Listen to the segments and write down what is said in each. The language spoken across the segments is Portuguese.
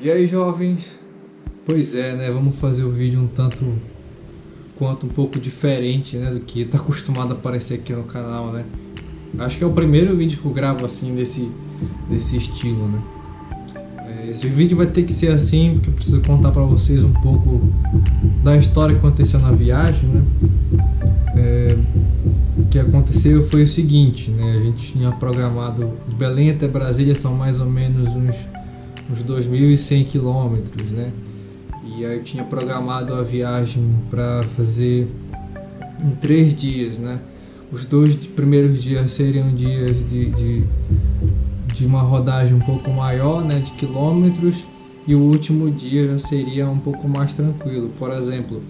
E aí jovens, pois é, né, vamos fazer o vídeo um tanto quanto um pouco diferente, né, do que tá acostumado a aparecer aqui no canal, né. Acho que é o primeiro vídeo que eu gravo assim, desse, desse estilo, né. É, esse vídeo vai ter que ser assim, porque eu preciso contar pra vocês um pouco da história que aconteceu na viagem, né. É, o que aconteceu foi o seguinte, né, a gente tinha programado de Belém até Brasília são mais ou menos uns uns 2.100 quilômetros, né? E aí eu tinha programado a viagem para fazer em três dias, né? Os dois primeiros dias seriam dias de, de, de uma rodagem um pouco maior, né? De quilômetros e o último dia já seria um pouco mais tranquilo. Por exemplo,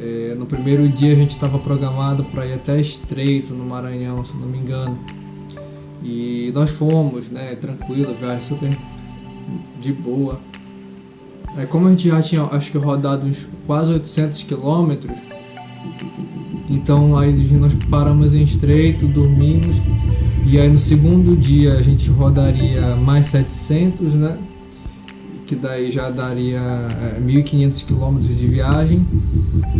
é, no primeiro dia a gente estava programado para ir até Estreito, no Maranhão, se não me engano. E nós fomos, né? Tranquilo, viagem super de boa. Aí como a gente já tinha, acho que rodado uns quase 800 quilômetros, então aí nós paramos em Estreito, dormimos, e aí no segundo dia a gente rodaria mais 700, né? Que daí já daria é, 1.500 quilômetros de viagem.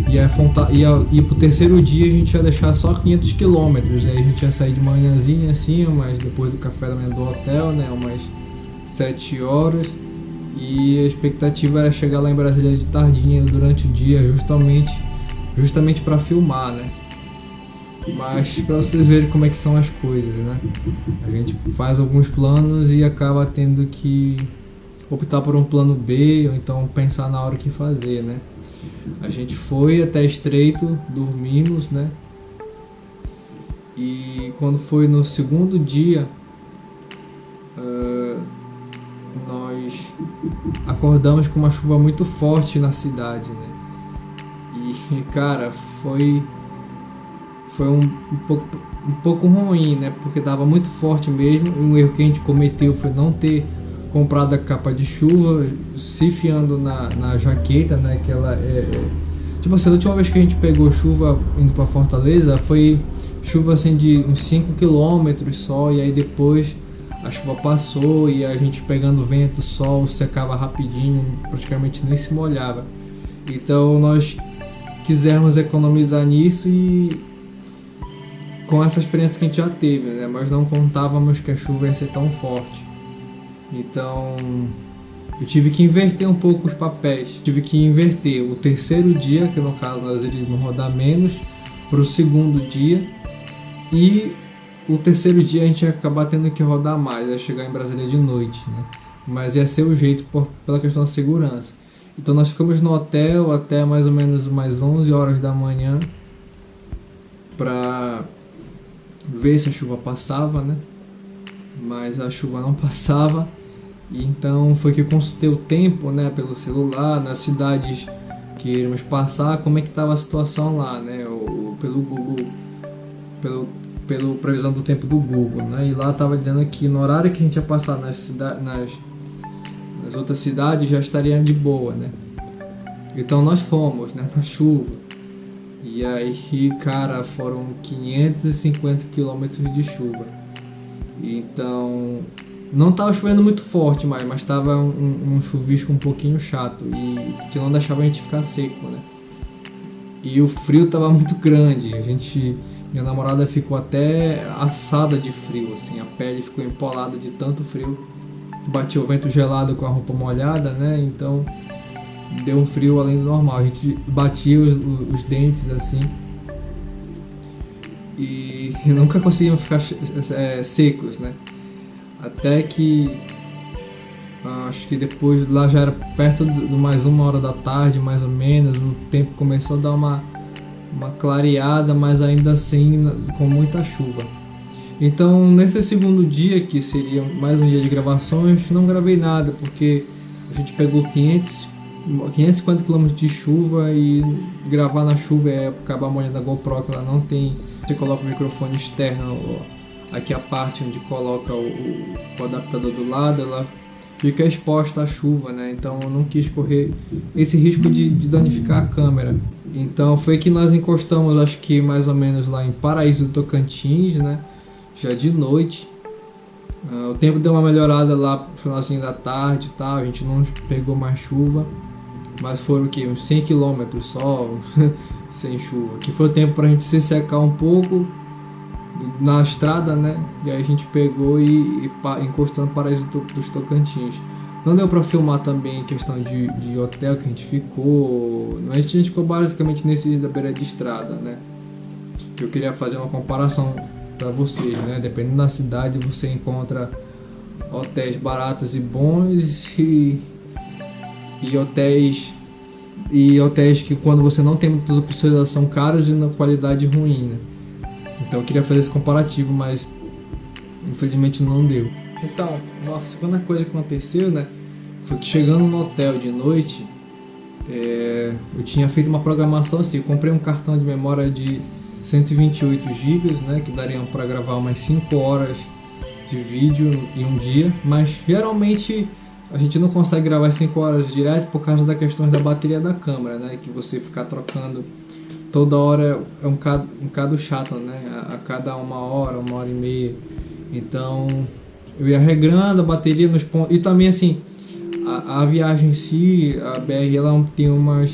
E aí ia, ia pro terceiro dia a gente ia deixar só 500 quilômetros. Aí a gente ia sair de manhãzinha assim, mas depois do café da manhã do hotel, né? Umas 7 horas e a expectativa era chegar lá em Brasília de tardinha durante o dia, justamente justamente para filmar, né? Mas para vocês verem como é que são as coisas, né? A gente faz alguns planos e acaba tendo que optar por um plano B ou então pensar na hora que fazer, né? A gente foi até Estreito, dormimos, né? E quando foi no segundo dia, uh, acordamos com uma chuva muito forte na cidade, né? E, cara, foi foi um, um, pouco, um pouco ruim, né? Porque tava muito forte mesmo. E um erro que a gente cometeu foi não ter comprado a capa de chuva, se fiando na, na jaqueta, né? Que ela é, é... Tipo assim, a última vez que a gente pegou chuva indo para Fortaleza foi chuva assim de uns 5 km só. E aí depois a chuva passou e a gente pegando vento, sol, secava rapidinho, praticamente nem se molhava. Então nós quisemos economizar nisso e com essa experiência que a gente já teve, né? mas não contávamos que a chuva ia ser tão forte. Então eu tive que inverter um pouco os papéis. Tive que inverter o terceiro dia, que no caso nós iríamos rodar menos, para o segundo dia e o terceiro dia a gente ia acabar tendo que rodar mais, ia chegar em Brasília de noite, né? Mas ia ser o jeito por, pela questão da segurança. Então nós ficamos no hotel até mais ou menos mais 11 horas da manhã para ver se a chuva passava, né? Mas a chuva não passava. E então foi que eu consultei o tempo, né, pelo celular, nas cidades que iríamos passar, como é que estava a situação lá, né, ou, pelo Google, pelo pela previsão do tempo do Google, né? E lá estava dizendo que no horário que a gente ia passar nas, nas, nas outras cidades já estaria de boa, né? Então nós fomos, né? Na chuva. E aí, cara, foram 550 quilômetros de chuva. Então, não estava chovendo muito forte mais, mas estava um, um, chuvisco um pouquinho chato e que não deixava a gente ficar seco, né? E o frio estava muito grande. A gente minha namorada ficou até assada de frio, assim, a pele ficou empolada de tanto frio. Batia o vento gelado com a roupa molhada, né? Então deu um frio além do normal. A gente batia os, os dentes assim e nunca conseguimos ficar é, secos, né? Até que acho que depois lá já era perto de mais uma hora da tarde, mais ou menos, o tempo começou a dar uma uma clareada, mas ainda assim com muita chuva. Então, nesse segundo dia, que seria mais um dia de gravações, não gravei nada, porque a gente pegou 500, 550 km de chuva e gravar na chuva é acabar molhando a GoPro, que ela não tem... Você coloca o microfone externo, aqui a parte onde coloca o, o adaptador do lado, ela fica exposta à chuva, né? Então eu não quis correr esse risco de, de danificar a câmera. Então foi que nós encostamos, acho que mais ou menos lá em Paraíso do Tocantins, né? Já de noite. Uh, o tempo deu uma melhorada lá no finalzinho da tarde e tal, a gente não pegou mais chuva, mas foram o que? Uns 100 km só, sem chuva, que foi o tempo para a gente se secar um pouco na estrada, né? E aí a gente pegou e, e encostando para paraíso dos Tocantins. Não deu para filmar também questão de, de hotel que a gente ficou, mas a gente ficou basicamente nesse da beira de estrada, né? Eu queria fazer uma comparação para vocês, né? Dependendo da cidade você encontra hotéis baratos e bons e, e hotéis e hotéis que quando você não tem muitas opções são caros e na qualidade ruim, né? Então eu queria fazer esse comparativo, mas infelizmente não deu. Então, a segunda coisa que aconteceu, né, foi que chegando no hotel de noite, é, eu tinha feito uma programação assim, eu comprei um cartão de memória de 128 GB, né, que dariam para gravar umas 5 horas de vídeo em um dia, mas geralmente a gente não consegue gravar 5 horas direto por causa da questão da bateria da câmera, né, que você ficar trocando toda hora é um bocado, um bocado chato, né, a, a cada uma hora, uma hora e meia, então eu ia regrando a bateria nos pontos, e também assim, a, a viagem em si, a BR ela tem umas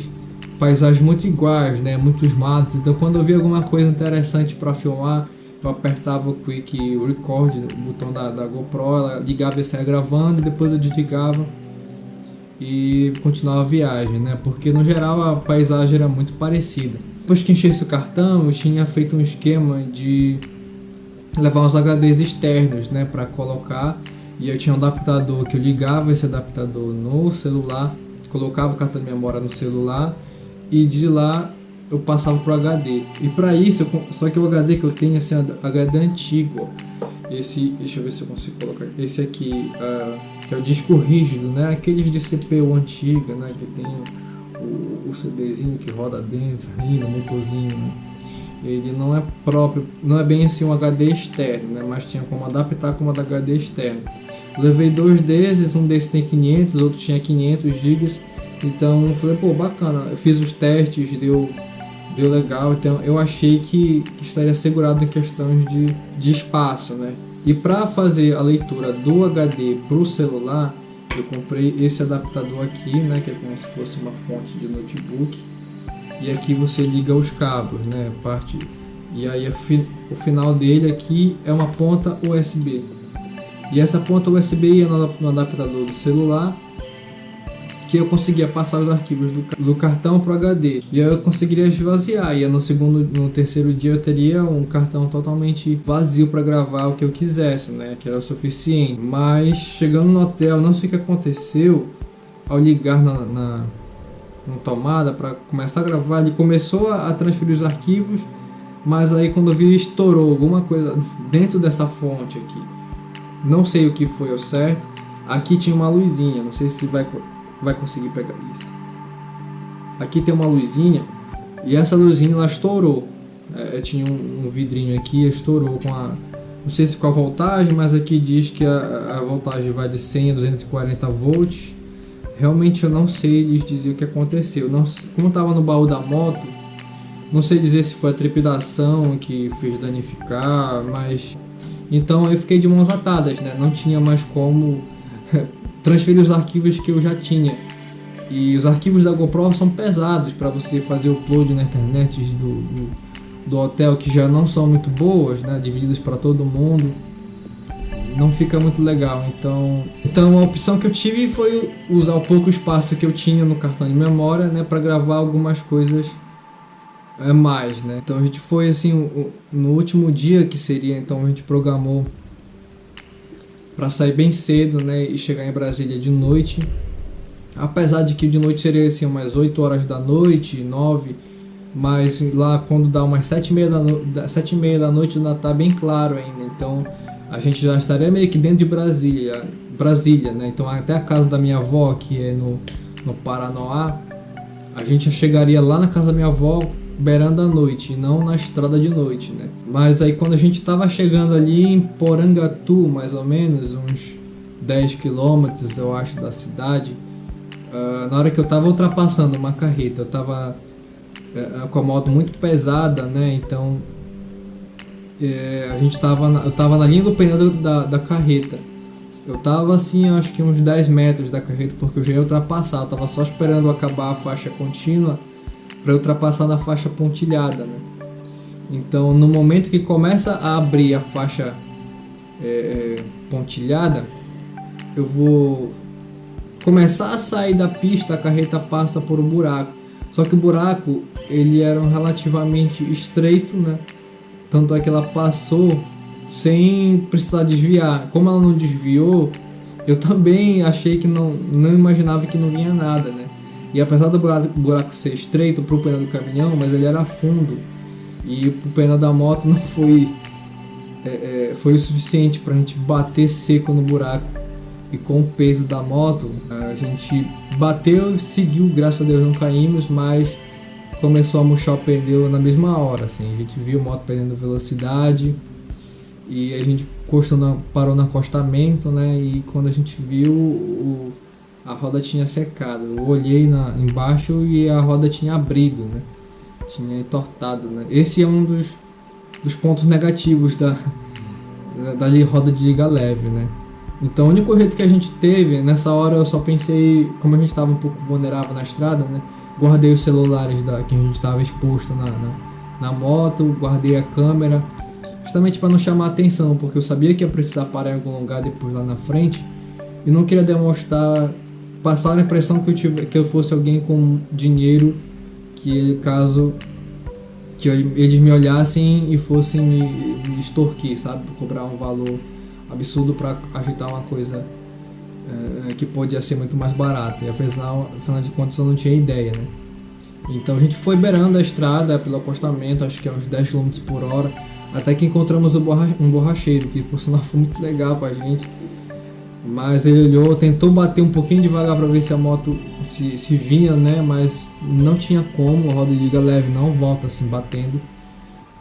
paisagens muito iguais, né? Muitos matos. Então quando eu via alguma coisa interessante para filmar, eu apertava o Quick Record, o botão da, da GoPro, ela ligava e saia gravando, depois eu desligava e continuava a viagem, né? Porque no geral a paisagem era muito parecida. Depois que enchesse o cartão, eu tinha feito um esquema de levar uns HDs externos, né, para colocar. E eu tinha um adaptador que eu ligava esse adaptador no celular, colocava o cartão de memória no celular e de lá eu passava pro HD. E para isso, eu, só que o HD que eu tenho assim, é HD antigo. Esse, deixa eu ver se eu consigo colocar. Esse aqui, uh, que é o disco rígido, né? Aqueles de CPU antiga, né? Que tem o, o CDzinho que roda dentro, no motorzinho, né? Ele não é próprio, não é bem assim um HD externo, né? Mas tinha como adaptar como HD externo. Levei dois desses, um desses tem 500, outro tinha 500 GB então falei, pô, bacana, eu fiz os testes, deu, deu legal, então eu achei que, que estaria assegurado em questões de, de espaço, né? E para fazer a leitura do HD para o celular, eu comprei esse adaptador aqui, né, que é como se fosse uma fonte de notebook. E aqui você liga os cabos, né, parte. E aí o final dele aqui é uma ponta USB. E essa ponta USB ia no adaptador do celular que eu conseguia passar os arquivos do, do cartão para o HD. E eu conseguiria esvaziar. E no segundo, no terceiro dia eu teria um cartão totalmente vazio para gravar o que eu quisesse, né? Que era o suficiente. Mas chegando no hotel, não sei o que aconteceu. Ao ligar na, na, na tomada para começar a gravar, ele começou a, transferir os arquivos. Mas aí quando eu vi estourou alguma coisa dentro dessa fonte aqui. Não sei o que foi ao certo. Aqui tinha uma luzinha, não sei se vai vai conseguir pegar isso. Aqui tem uma luzinha e essa luzinha ela estourou. É, tinha um, um, vidrinho aqui, estourou com a não sei se com a voltagem, mas aqui diz que a, a voltagem vai de 100 a 240 volts. Realmente eu não sei lhes dizer o que aconteceu. Não, como estava no baú da moto, não sei dizer se foi a trepidação que fez danificar, mas então eu fiquei de mãos atadas, né? Não tinha mais como transferir os arquivos que eu já tinha. E os arquivos da GoPro são pesados para você fazer upload na internet do, do, do, hotel, que já não são muito boas, né, divididas para todo mundo. Não fica muito legal. Então, então a opção que eu tive foi usar o pouco espaço que eu tinha no cartão de memória, né, para gravar algumas coisas é mais, né? Então a gente foi assim no último dia que seria, então a gente programou para sair bem cedo, né, e chegar em Brasília de noite. Apesar de que de noite seria assim umas 8 horas da noite, 9, mas lá quando dá umas 7 e meia da, no... 7 e meia da noite ainda tá bem claro ainda. Então a gente já estaria meio que dentro de Brasília, Brasília, né? Então até a casa da minha avó, que é no, no Paranoá, a gente já chegaria lá na casa da minha avó beirando a noite, não na estrada de noite, né? Mas aí quando a gente estava chegando ali em Porangatu, mais ou menos, uns 10 quilômetros, eu acho, da cidade, uh, na hora que eu estava ultrapassando uma carreta, eu estava uh, com a moto muito pesada, né? Então uh, a gente tava na, eu estava na linha do pneu da, da carreta. Eu tava assim, acho que uns 10 metros da carreta, porque eu já ia ultrapassar. Eu tava só esperando acabar a faixa contínua para ultrapassar na faixa pontilhada, né? Então, no momento que começa a abrir a faixa é, é, pontilhada, eu vou começar a sair da pista, a carreta passa por um buraco. Só que o buraco ele era relativamente estreito, né? Tanto é que ela passou sem precisar desviar. Como ela não desviou, eu também achei que não, não imaginava que não vinha nada, né? E apesar do buraco, ser estreito para o pneu do caminhão, mas ele era fundo e o pneu da moto não foi é, é, foi o suficiente para a gente bater seco no buraco e com o peso da moto a gente bateu, seguiu, graças a Deus não caímos, mas começou a murchar o pneu na mesma hora, assim, a gente viu a moto perdendo velocidade e a gente na, parou no acostamento, né, e quando a gente viu o, a roda tinha secado, eu olhei na, embaixo e a roda tinha abrido, né, tinha entortado, né, esse é um dos, dos pontos negativos da, da, da roda de liga leve, né, então o único jeito que a gente teve, nessa hora eu só pensei, como a gente estava um pouco vulnerável na estrada, né? Guardei os celulares da, que a gente estava exposto na, na, na, moto, guardei a câmera, justamente para não chamar atenção, porque eu sabia que ia precisar parar em algum lugar depois lá na frente e não queria demonstrar, passar a impressão que eu, tive, que eu fosse alguém com dinheiro que caso que eles me olhassem e fossem me, me extorquir, sabe? Cobrar um valor absurdo para ajeitar uma coisa é, que podia ser muito mais barata. E afinal, afinal de contas eu não tinha ideia, né? Então a gente foi beirando a estrada pelo acostamento, acho que é uns 10 km por hora, até que encontramos um borracheiro, que por sinal foi muito legal pra gente. Mas ele olhou, tentou bater um pouquinho devagar para ver se a moto se, se vinha, né? Mas não tinha como, a roda de liga leve não volta assim batendo.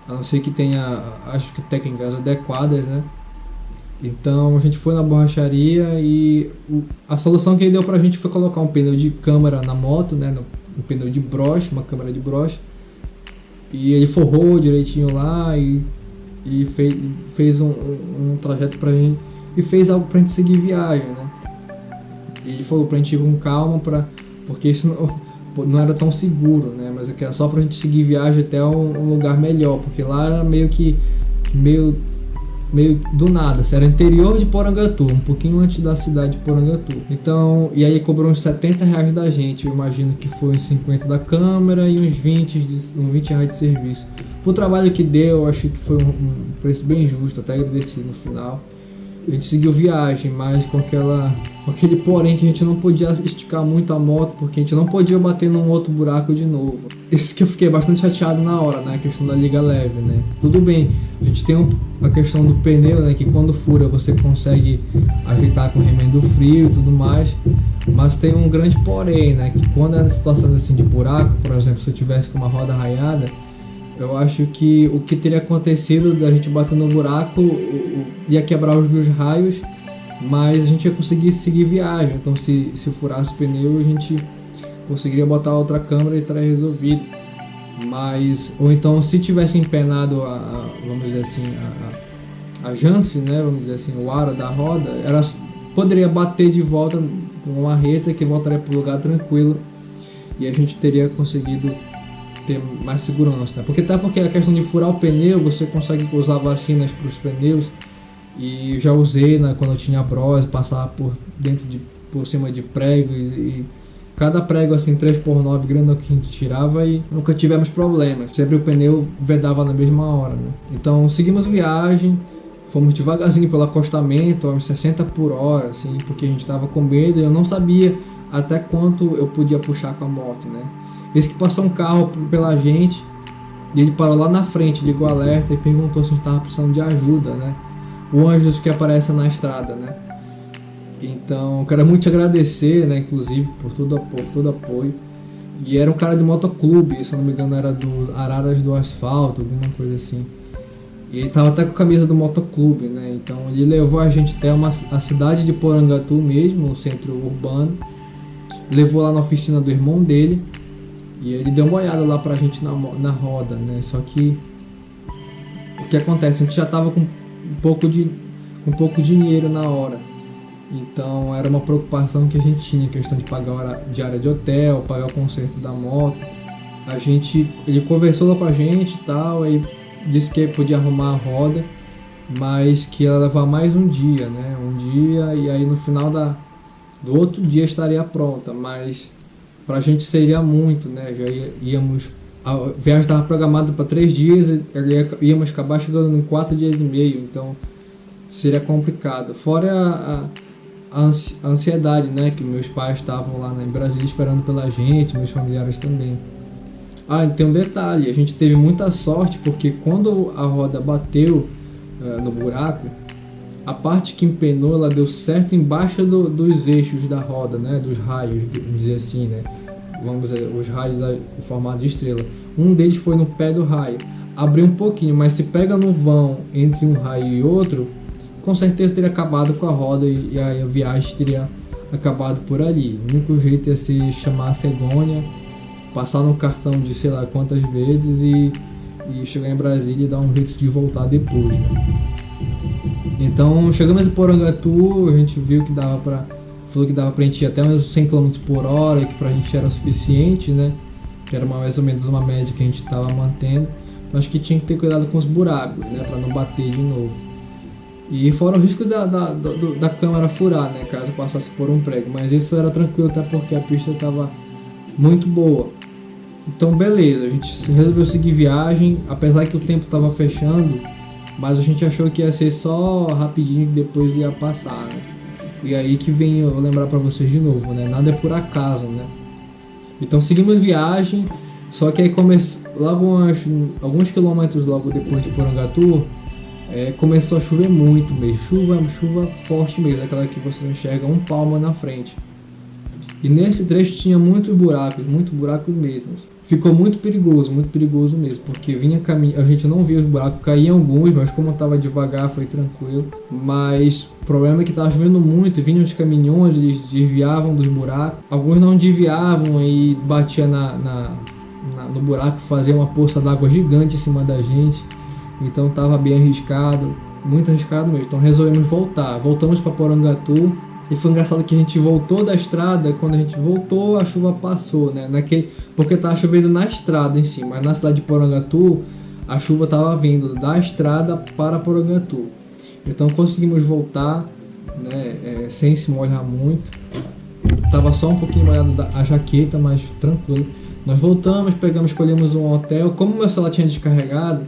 A não ser que tenha, acho que técnicas adequadas, né? Então a gente foi na borracharia e a solução que ele deu pra gente foi colocar um pneu de câmera na moto, né? Um pneu de broche, uma câmera de broche. E ele forrou direitinho lá e, e fez, fez um, um, um trajeto pra gente e fez algo pra gente seguir viagem, né? E ele falou pra gente ir com calma, pra, porque isso não, não era tão seguro, né? Mas era só pra gente seguir viagem até um, um lugar melhor, porque lá era meio que meio meio do nada, era interior de Porangatu, um pouquinho antes da cidade de Porangatu. Então, e aí cobrou uns 70 reais da gente, eu imagino que foi uns 50 da câmera e uns 20, de, uns 20 reais de serviço. O trabalho que deu, eu acho que foi um, um preço bem justo, até agradeci no final. A gente seguiu viagem, mas com aquela com aquele porém que a gente não podia esticar muito a moto, porque a gente não podia bater num outro buraco de novo. Isso que eu fiquei bastante chateado na hora, né? A questão da liga leve, né? Tudo bem, a gente tem a questão do pneu, né? Que quando fura você consegue ajeitar com remendo frio e tudo mais. Mas tem um grande porém, né? Que quando é situação assim de buraco, por exemplo, se eu tivesse com uma roda raiada, eu acho que o que teria acontecido da gente bater no buraco ia quebrar os meus raios mas a gente ia conseguir seguir viagem. Então, se, se furasse o pneu, a gente conseguiria botar outra câmera e estaria resolvido. Mas, ou então, se tivesse empenado, a, a vamos dizer assim, a, a, a jance, né, vamos dizer assim, o aro da roda, era, poderia bater de volta com uma reta que voltaria para o lugar tranquilo e a gente teria conseguido ter mais segurança. Né? Porque até porque a questão de furar o pneu, você consegue usar vacinas para os pneus e já usei né, quando eu tinha brose, passar por dentro de por cima de prego e, e cada prego assim 3x9 grande que a gente tirava e nunca tivemos problemas. Sempre o pneu vedava na mesma hora, né? Então seguimos viagem, fomos devagarzinho pelo acostamento, uns 60 por hora, assim, porque a gente estava com medo e eu não sabia até quanto eu podia puxar com a moto, né? Esse que passou um carro pela gente e ele parou lá na frente, ligou o alerta e perguntou se a gente estava precisando de ajuda, né? o anjos que aparece na estrada, né? Então, quero muito te agradecer, né, inclusive, por todo, por todo apoio. E era um cara de motoclube, se eu não me engano era do Araras do Asfalto, alguma coisa assim. E ele tava até com a camisa do motoclube, né? Então ele levou a gente até uma, a cidade de Porangatu mesmo, o centro urbano. Levou lá na oficina do irmão dele. E ele deu uma olhada lá pra gente na, na roda, né? Só que o que acontece? A gente já tava com um pouco de um pouco dinheiro na hora. Então era uma preocupação que a gente tinha, questão de pagar a diária de hotel, pagar o conserto da moto. A gente, ele conversou lá com a gente e tal, aí disse que podia arrumar a roda, mas que ia levar mais um dia, né? Um dia e aí no final da, do outro dia estaria pronta, mas para a gente seria muito, né? Já íamos a viagem estava programada para três dias e íamos acabar chegando em quatro dias e meio, então seria complicado. Fora a, a, a ansiedade, né? Que meus pais estavam lá em Brasília esperando pela gente, meus familiares também. Ah, tem um detalhe, a gente teve muita sorte porque quando a roda bateu uh, no buraco, a parte que empenou, ela deu certo embaixo do, dos eixos da roda, né? Dos raios, vamos dizer assim, né? Vamos dizer, os raios em formato de estrela. Um deles foi no pé do raio. Abriu um pouquinho, mas se pega no vão entre um raio e outro, com certeza teria acabado com a roda e, a viagem teria acabado por ali. O único jeito ia se chamar a Cegônia, passar no cartão de sei lá quantas vezes e, e chegar em Brasília e dar um jeito de voltar depois. Né? Então chegamos em Porangatu, a gente viu que dava pra. Falou que dava pra gente ir até uns 100 km por hora, que pra gente era o suficiente, né? Que era mais ou menos uma média que a gente tava mantendo. Mas que tinha que ter cuidado com os buracos, né? Pra não bater de novo. E fora o risco da, da, do, da câmera furar, né? Caso passasse por um prego. Mas isso era tranquilo até porque a pista estava muito boa. Então beleza, a gente resolveu seguir viagem, apesar que o tempo estava fechando mas a gente achou que ia ser só rapidinho e depois ia passar, né? E aí que vem eu lembrar para vocês de novo, né? Nada é por acaso, né? Então seguimos viagem, só que aí começou, lá alguns quilômetros logo depois de Porangatu, é, começou a chover muito mesmo. Chuva, chuva forte mesmo, aquela que você não enxerga um palmo na frente. E nesse trecho tinha muitos buracos, muitos buracos mesmo ficou muito perigoso, muito perigoso mesmo, porque vinha caminho, a gente não via os buracos, caíam alguns, mas como estava devagar foi tranquilo. Mas o problema é que estava chovendo muito, vinham os caminhões, eles desviavam dos buracos, alguns não desviavam e batia na, na, na no buraco, fazia uma poça d'água gigante em cima da gente, então estava bem arriscado, muito arriscado mesmo. Então resolvemos voltar, voltamos para Porangatu. E foi engraçado que a gente voltou da estrada, quando a gente voltou, a chuva passou, né? Naquele, porque estava chovendo na estrada em si, mas na cidade de Porangatu a chuva estava vindo da estrada para Porangatu. Então conseguimos voltar né, é, sem se molhar muito. Tava só um pouquinho molhado a jaqueta, mas tranquilo. Nós voltamos, pegamos, escolhemos um hotel. Como meu celular tinha descarregado,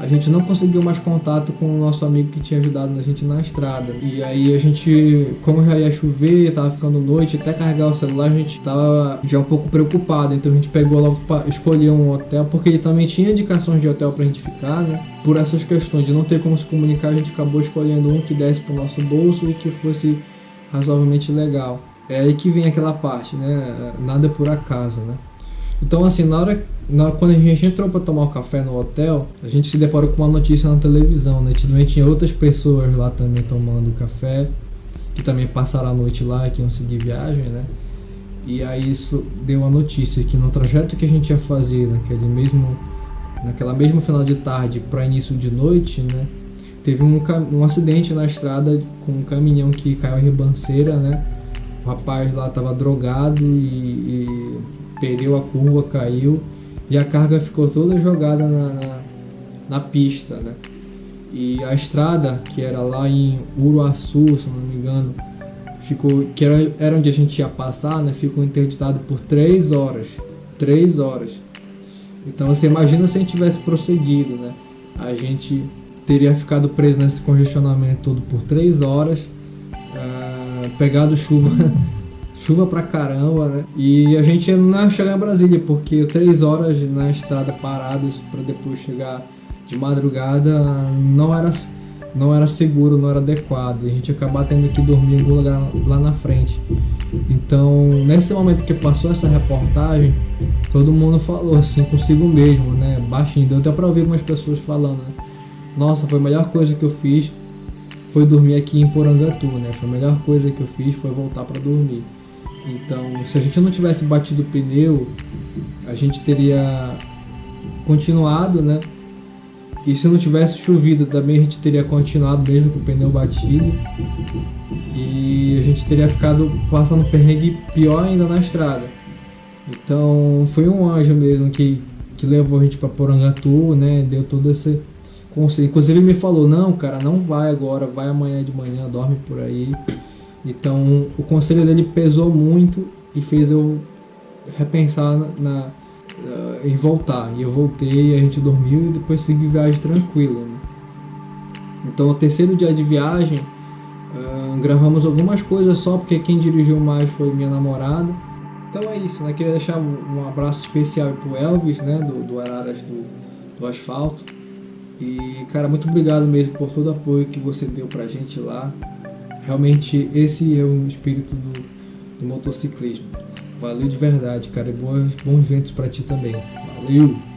a gente não conseguiu mais contato com o nosso amigo que tinha ajudado a gente na estrada. E aí a gente, como já ia chover, tava ficando noite, até carregar o celular, a gente tava já um pouco preocupado. Então a gente pegou logo para escolher um hotel, porque ele também tinha indicações de hotel pra gente ficar, né? Por essas questões de não ter como se comunicar, a gente acabou escolhendo um que desse pro nosso bolso e que fosse razoavelmente legal. É aí que vem aquela parte, né? Nada por acaso, né? Então, assim, na hora, na hora quando a gente entrou para tomar um café no hotel, a gente se deparou com uma notícia na televisão, né? Também tinha outras pessoas lá também tomando café, que também passaram a noite lá, que iam seguir viagem, né? E aí isso deu a notícia que no trajeto que a gente ia fazer naquele mesmo, naquela mesmo final de tarde para início de noite, né? Teve um, um acidente na estrada com um caminhão que caiu em ribanceira, né? O rapaz lá estava drogado e, e perdeu a curva, caiu e a carga ficou toda jogada na, na, na pista, né? E a estrada, que era lá em Uruaçu, se não me engano, ficou, que era, era onde a gente ia passar, né? Ficou interditado por três horas. Três horas. Então você imagina se a gente tivesse prosseguido, né? A gente teria ficado preso nesse congestionamento todo por três horas, uh, pegado chuva chuva pra caramba, né? E a gente não ia chegar em Brasília, porque três horas na estrada paradas para depois chegar de madrugada não era, não era seguro, não era adequado. A gente ia acabar tendo que dormir em algum lugar lá na frente. Então, nesse momento que passou essa reportagem, todo mundo falou assim consigo mesmo, né? Baixinho. Deu até pra ouvir algumas pessoas falando, né? Nossa, foi a melhor coisa que eu fiz foi dormir aqui em Porangatu, né? Foi a melhor coisa que eu fiz foi voltar para dormir. Então, se a gente não tivesse batido o pneu, a gente teria continuado, né? E se não tivesse chovido, também a gente teria continuado mesmo com o pneu batido. E a gente teria ficado passando perrengue pior ainda na estrada. Então foi um anjo mesmo que, que levou a gente para Porangatu, né? Deu todo esse conselho. Inclusive ele me falou, não, cara, não vai agora, vai amanhã de manhã, dorme por aí. Então o conselho dele pesou muito e fez eu repensar na, na uh, em voltar. E eu voltei, a gente dormiu e depois segui viagem tranquila. Né? Então no terceiro dia de viagem uh, gravamos algumas coisas só porque quem dirigiu mais foi minha namorada. Então é isso, né? Queria deixar um, um abraço especial pro Elvis, né? Do, do Araras do, do Asfalto. E, cara, muito obrigado mesmo por todo o apoio que você deu pra gente lá. Realmente, esse é o espírito do, do motociclismo. Valeu de verdade, cara. E bons, bons ventos pra ti também. Valeu!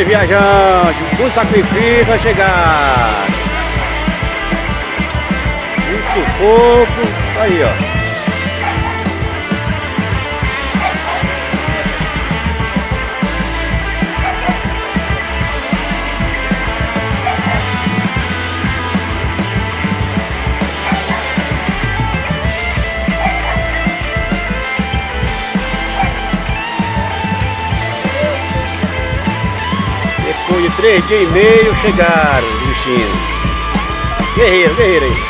Os viajantes, com sacrifício a chegar. Um sufoco, aí ó. Três dias e meio chegaram os bichinhos. Guerreiro, guerreiro aí.